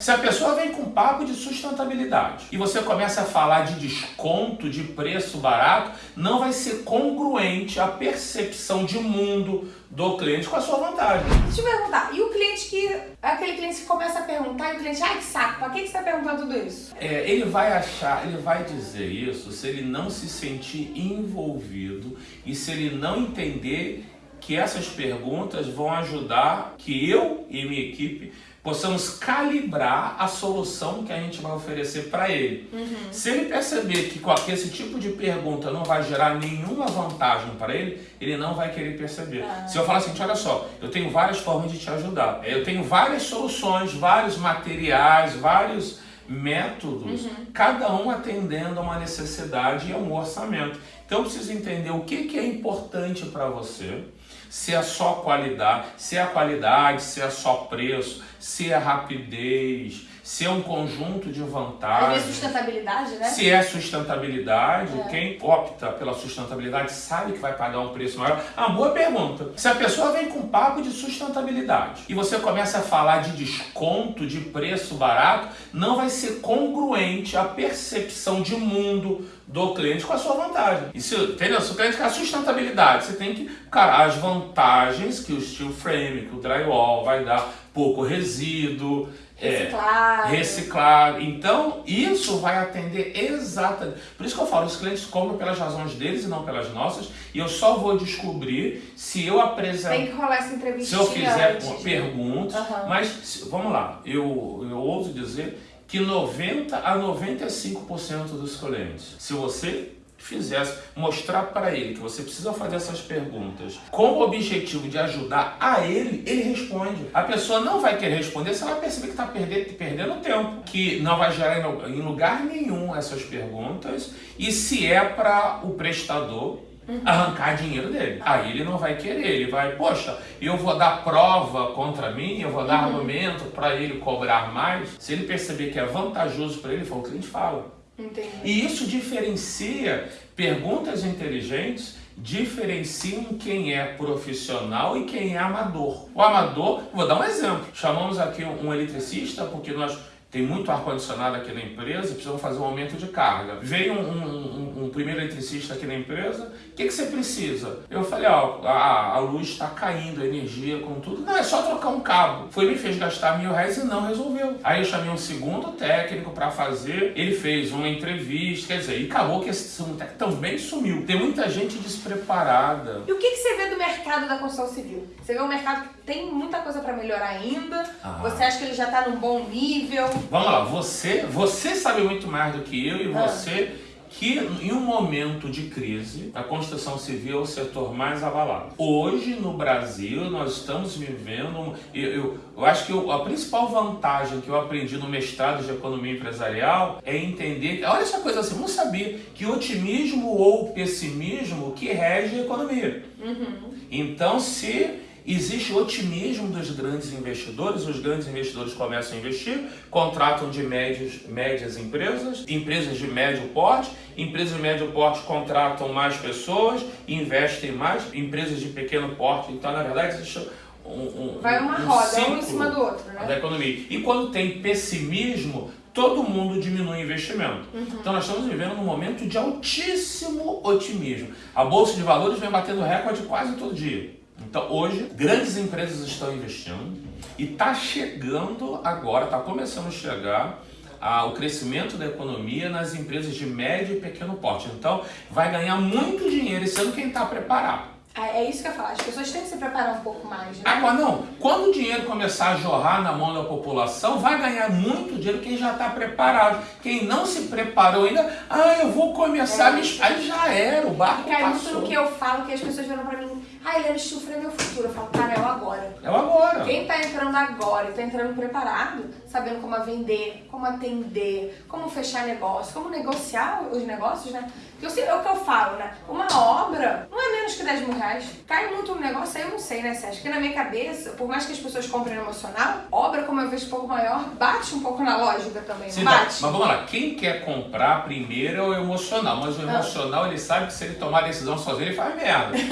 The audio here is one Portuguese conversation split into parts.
Se a pessoa vem com papo de sustentabilidade e você começa a falar de desconto, de preço barato, não vai ser congruente a percepção de mundo do cliente com a sua vantagem. Deixa eu perguntar, e o cliente que. Aquele cliente que começa a perguntar e o cliente, ai que saco, pra que, que você tá perguntando tudo isso? É, ele vai achar, ele vai dizer isso se ele não se sentir envolvido e se ele não entender que essas perguntas vão ajudar que eu e minha equipe possamos calibrar a solução que a gente vai oferecer para ele. Uhum. Se ele perceber que com esse tipo de pergunta não vai gerar nenhuma vantagem para ele, ele não vai querer perceber. Ah. Se eu falar assim, olha só, eu tenho várias formas de te ajudar. Eu tenho várias soluções, vários materiais, vários métodos, uhum. cada um atendendo a uma necessidade e a um orçamento. Então eu preciso entender o que, que é importante para você, se é só qualidade, se é a qualidade, se é só preço, se é rapidez, se é um conjunto de vantagens. Se é sustentabilidade, né? Se é sustentabilidade, é. quem opta pela sustentabilidade sabe que vai pagar um preço maior. Ah, boa pergunta. Se a pessoa vem com papo de sustentabilidade e você começa a falar de desconto, de preço barato, não vai ser congruente a percepção de mundo do cliente com a sua vantagem. E se, entendeu? Se o cliente quer a sustentabilidade, você tem que, cara, as vantagens que o steel frame, que o drywall vai dar, pouco resíduo, reciclar. É, reciclar. Então, isso vai atender exatamente. Por isso que eu falo, os clientes compram pelas razões deles e não pelas nossas. E eu só vou descobrir se eu apresentar. Tem que rolar essa entrevista. Se eu fizer antes, perguntas. Uhum. Mas, vamos lá, eu, eu ouso dizer que 90 a 95% dos clientes, se você fizesse, mostrar para ele que você precisa fazer essas perguntas com o objetivo de ajudar a ele, ele responde. A pessoa não vai querer responder se ela perceber que está perdendo, perdendo tempo, que não vai gerar em lugar nenhum essas perguntas e se é para o prestador Uhum. arrancar dinheiro dele. Aí ele não vai querer, ele vai, poxa, eu vou dar prova contra mim, eu vou dar uhum. argumento para ele cobrar mais. Se ele perceber que é vantajoso para ele, foi o gente fala. Entendi. E isso diferencia perguntas inteligentes diferenciam quem é profissional e quem é amador. O amador, vou dar um exemplo. Chamamos aqui um eletricista porque nós tem muito ar-condicionado aqui na empresa, precisamos fazer um aumento de carga. Veio um, um, um primeiro eletricista aqui na empresa, o que, que você precisa? Eu falei, ó, a, a luz está caindo, a energia, com tudo. Não, é só trocar um cabo. Foi, me fez gastar mil reais e não resolveu. Aí eu chamei um segundo técnico para fazer, ele fez uma entrevista, quer dizer, e acabou que esse segundo técnico também sumiu. Tem muita gente despreparada. E o que, que você vê do mercado da construção civil? Você vê um mercado que tem muita coisa para melhorar ainda? Ah. Você acha que ele já está num bom nível? Vamos lá, você, você sabe muito mais do que eu e ah. você que em um momento de crise, a construção civil é o setor mais abalado. Hoje no Brasil nós estamos vivendo, eu, eu, eu acho que eu, a principal vantagem que eu aprendi no mestrado de economia empresarial é entender, olha essa coisa assim, vamos saber que otimismo ou pessimismo que rege a economia. Uhum. Então se Existe otimismo dos grandes investidores, os grandes investidores começam a investir, contratam de médios, médias empresas, empresas de médio porte, empresas de médio porte contratam mais pessoas, investem mais, empresas de pequeno porte, então na verdade existe um, um, Vai uma um roda, um em cima do outro, né? Da economia. E quando tem pessimismo, todo mundo diminui o investimento. Uhum. Então nós estamos vivendo num momento de altíssimo otimismo. A Bolsa de Valores vem batendo recorde quase todo dia. Então hoje grandes empresas estão investindo e está chegando agora, está começando a chegar ah, o crescimento da economia nas empresas de médio e pequeno porte. Então vai ganhar muito dinheiro sendo quem está preparado. Ah, é isso que eu falo, as pessoas têm que se preparar um pouco mais. Né? Agora, não, quando o dinheiro começar a jorrar na mão da população, vai ganhar muito dinheiro quem já está preparado. Quem não se preparou ainda, ah, eu vou começar, é. aí já era, o barco Cai muito no que eu falo, que as pessoas viram para mim, ah, ele Chufre é meu futuro. Eu falo, cara, é o agora. É o agora. Quem tá entrando agora e tá entrando preparado, sabendo como vender, como atender, como fechar negócio, como negociar os negócios, né? Eu sei, é o que eu falo, né? Uma obra não é menos que 10 mil reais. Cai muito no negócio, aí eu não sei, né, Sérgio? Que na minha cabeça, por mais que as pessoas comprem emocional, obra, como eu vejo um pouco maior, bate um pouco na lógica também. Sim, bate. Mas vamos lá, quem quer comprar primeiro é o emocional, mas o ah. emocional ah. ele sabe que se ele tomar a decisão sozinho, ele faz merda.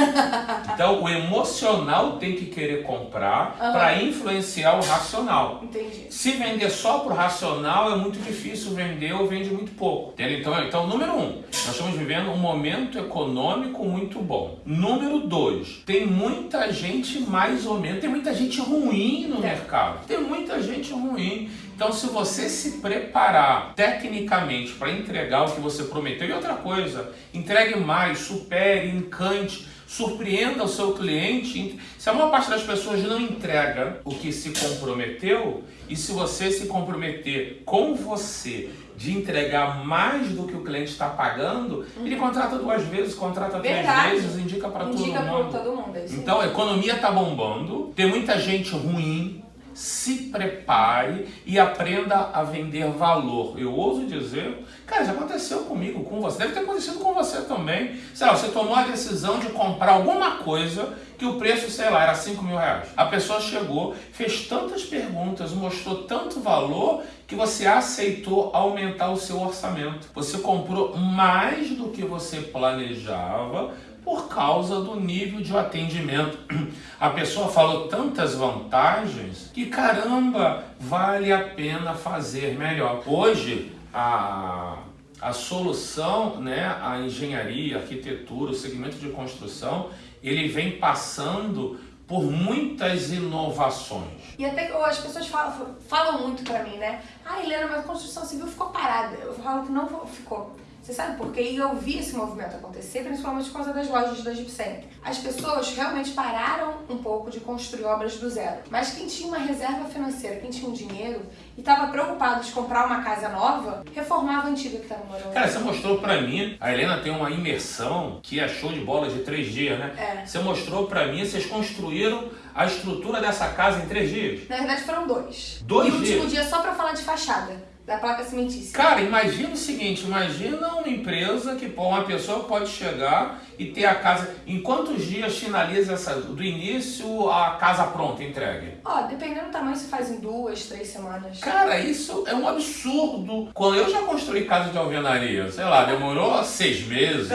Então o emocional tem que querer comprar uhum. para influenciar o racional. Entendi. Se vender só pro racional é muito difícil vender ou vende muito pouco. Então, então, número um, nós estamos vivendo um momento econômico muito bom. Número dois, tem muita gente mais ou menos, tem muita gente ruim no mercado. Tem muita gente ruim. Então, se você se preparar tecnicamente para entregar o que você prometeu, e outra coisa, entregue mais, supere, encante surpreenda o seu cliente. Se a maior parte das pessoas não entrega o que se comprometeu, e se você se comprometer com você de entregar mais do que o cliente está pagando, uhum. ele contrata duas vezes, contrata Verdade. três vezes, indica para todo mundo. Todo mundo é então, a economia está bombando, tem muita gente ruim, se prepare e aprenda a vender valor. Eu ouso dizer, cara, já aconteceu comigo, com você, deve ter acontecido com você também. Sei lá, você tomou a decisão de comprar alguma coisa que o preço, sei lá, era 5 mil reais. A pessoa chegou, fez tantas perguntas, mostrou tanto valor que você aceitou aumentar o seu orçamento. Você comprou mais do que você planejava por causa do nível de atendimento. A pessoa falou tantas vantagens que caramba, vale a pena fazer melhor. Hoje, a, a solução, né, a engenharia, a arquitetura, o segmento de construção, ele vem passando por muitas inovações. E até que as pessoas falam, falam muito para mim, né? Ah, Helena, mas a construção civil ficou parada. Eu falo que não ficou. Você sabe por quê? E eu vi esse movimento acontecer, principalmente por causa das lojas da Center. As pessoas realmente pararam um pouco de construir obras do zero. Mas quem tinha uma reserva financeira, quem tinha um dinheiro e estava preocupado de comprar uma casa nova, reformava a antiga que estava morando. Cara, você mostrou pra mim, a Helena tem uma imersão que é show de bola de três dias, né? É. Você mostrou pra mim, vocês construíram a estrutura dessa casa em três dias? Na verdade foram dois. Dois e dias? E o último dia só pra falar de fachada da placa cimentícia. Cara, imagina o seguinte, imagina uma empresa que uma pessoa pode chegar e ter a casa. Em quantos dias finaliza essa do início a casa pronta, entregue? Ó, dependendo do tamanho, se faz em duas, três semanas. Cara, isso é um absurdo. Quando eu já construí casa de alvenaria, sei lá, demorou seis meses.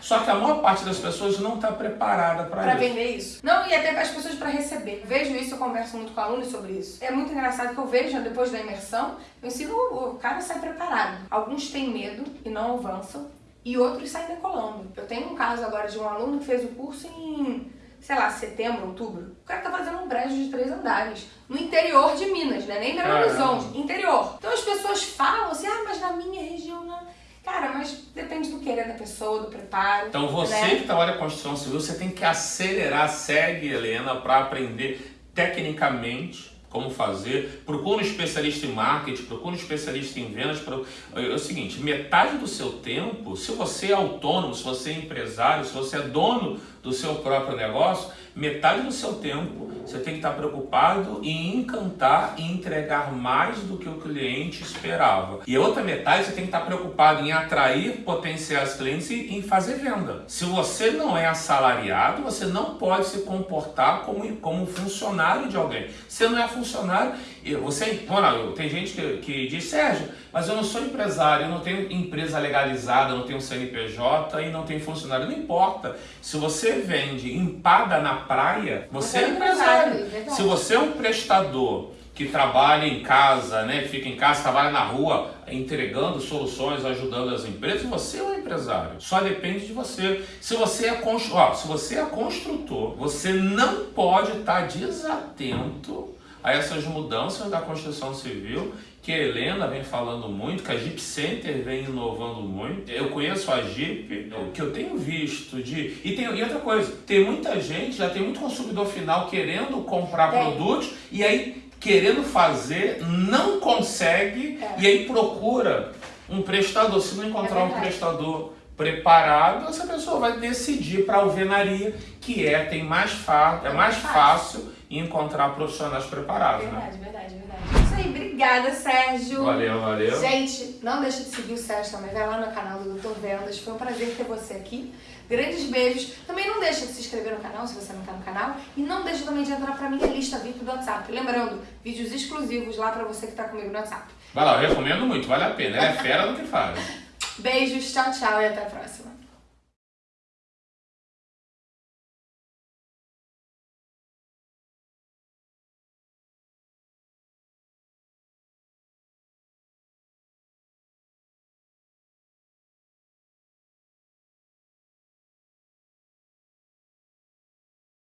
Só que a maior parte das pessoas não está preparada para isso. Para vender isso. Não, e até as pessoas para receber. Vejo isso, eu converso muito com alunos sobre isso. É muito engraçado que eu vejo depois da imersão, eu ensino o cara sai preparado. Alguns têm medo e não avançam e outros saem decolando. Eu tenho um caso agora de um aluno que fez o curso em, sei lá, setembro, outubro. O cara tá fazendo um prédio de três andares. No interior de Minas, né? Nem Belo Horizonte, interior. Então as pessoas falam assim, ah, mas na minha região não. Cara, mas depende do querer da pessoa, do preparo. Então você né? que trabalha com construção civil, você tem que acelerar, segue, Helena, para aprender tecnicamente como fazer, procura um especialista em marketing, procura um especialista em vendas. É o seguinte, metade do seu tempo, se você é autônomo, se você é empresário, se você é dono do seu próprio negócio, metade do seu tempo você tem que estar preocupado em encantar e entregar mais do que o cliente esperava. E a outra metade você tem que estar preocupado em atrair potenciais clientes e em fazer venda. Se você não é assalariado, você não pode se comportar como, como funcionário de alguém. Você não é funcionário, você, não, tem gente que, que diz, Sérgio, mas eu não sou empresário, eu não tenho empresa legalizada, eu não tenho CNPJ e não tenho funcionário. Não importa. Se você vende empada na praia, você, é, é empresário. É Se você é um prestador que trabalha em casa, né, fica em casa, trabalha na rua, entregando soluções, ajudando as empresas, você é um empresário. Só depende de você. Se você é, constru... Ó, se você é construtor, você não pode estar desatento a essas mudanças da construção civil que a Helena vem falando muito, que a Jeep Center vem inovando muito. Eu conheço a Jeep, o que eu tenho visto de. E, tem, e outra coisa, tem muita gente, já tem muito consumidor final querendo comprar é. produtos e aí querendo fazer, não consegue é. e aí procura um prestador. Se não encontrar é um prestador preparado, essa pessoa vai decidir para a alvenaria, que é, tem mais fa é mais fácil encontrar profissionais preparados. Verdade, né? verdade, verdade. Isso aí, obrigada, Sérgio. Valeu, valeu. Gente, não deixa de seguir o Sérgio também, vai lá no canal do Doutor Vendas. Foi um prazer ter você aqui. Grandes beijos. Também não deixa de se inscrever no canal, se você não está no canal. E não deixa também de entrar para minha lista VIP do WhatsApp. Lembrando, vídeos exclusivos lá para você que está comigo no WhatsApp. Vai lá, eu recomendo muito, vale a pena. É fera no que faz. Beijos, tchau, tchau e até a próxima.